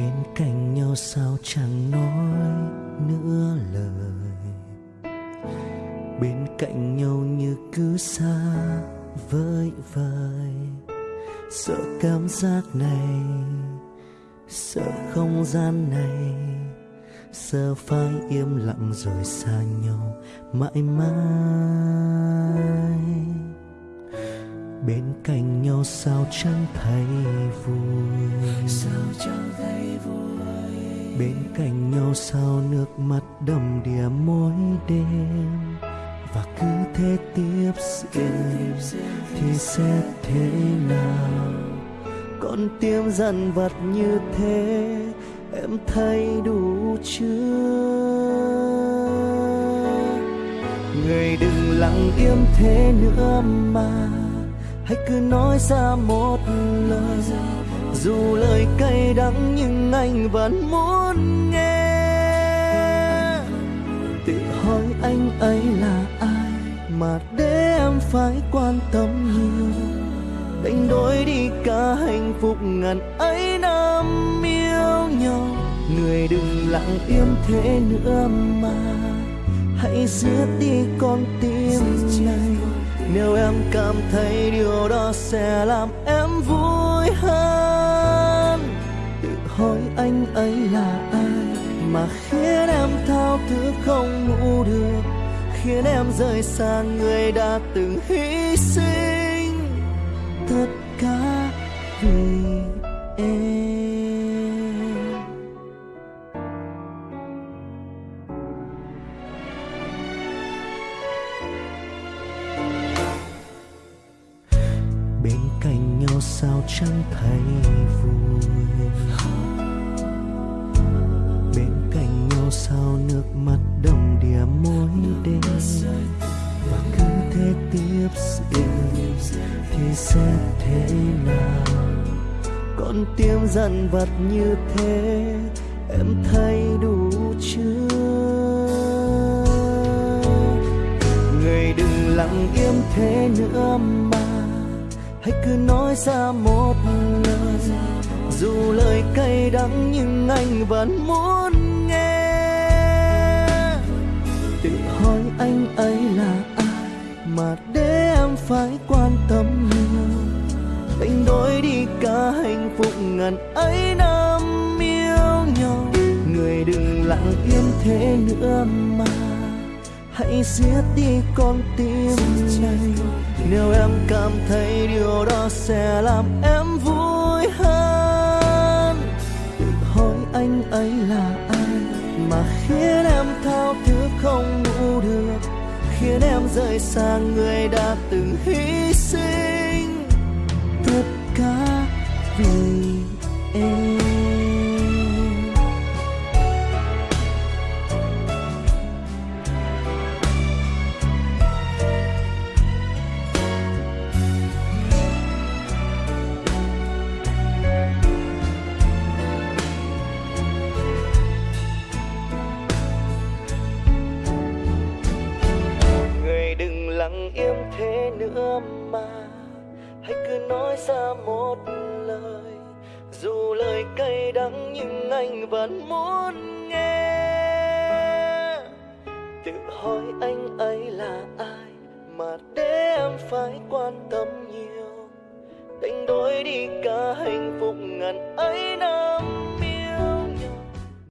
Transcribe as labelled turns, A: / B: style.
A: bên cạnh nhau sao chẳng nói nữa lời. Bên cạnh nhau như cứ xa vơi vời. Sợ cảm giác này, sợ không gian này. Sợ phải im lặng rồi xa nhau mãi mãi bên cạnh nhau sao chẳng thấy vui? Sao chẳng thấy vui? Bên cạnh nhau sao nước mắt đầm đìa mỗi đêm? Và cứ thế tiếp diễn thì sẽ thế nào? Con tim dần vật như thế em thấy đủ chưa? Người đừng lặng im thế nữa mà hãy cứ nói ra một lời. Dù lời cay đắng nhưng anh vẫn muốn nghe. Tự hỏi anh ấy là ai mà để em phải quan tâm nhiều. Đánh đổi đi cả hạnh phúc ngàn ấy năm yêu nhau. Người đừng lặng im thế nữa mà. Hãy giết đi con tim này nếu em cảm thấy điều đó sẽ làm em vui hơn. Tự hỏi anh ấy là ai mà khiến em thao thức không ngủ được, khiến em rời xa người đã từng hy sinh. Tất cả vì sao chẳng thấy vui? Bên cạnh nhau sao nước mắt đầm đìa mỗi đêm? Và cứ thế tiếp diễn, thì sẽ thế nào? Con tim dằn vặt như thế, em thấy đủ chưa? Người đừng lặng im thế nữa mà hãy cứ nói ra một lời. Dù lời cay đắng nhưng anh vẫn muốn nghe. Tự hỏi anh ấy là ai mà để em phải quan tâm nhiều. Đánh đổi đi cả hạnh phúc ngàn ấy năm yêu nhau. Người đừng lặng im thế nữa mà hãy giết đi con tim này. Nếu em cảm thấy điều đó sẽ làm em vui hơn. Tự hỏi anh ấy là ai mà khiến em thao thức không ngủ được, khiến em rời xa người đã từng hy sinh. nữa mà. Hãy cứ nói ra một lời. Dù lời cay đắng nhưng anh vẫn muốn nghe. Tự hỏi anh ấy là ai mà để em phải quan tâm nhiều. Đánh đổi đi cả hạnh phúc ngàn ấy năm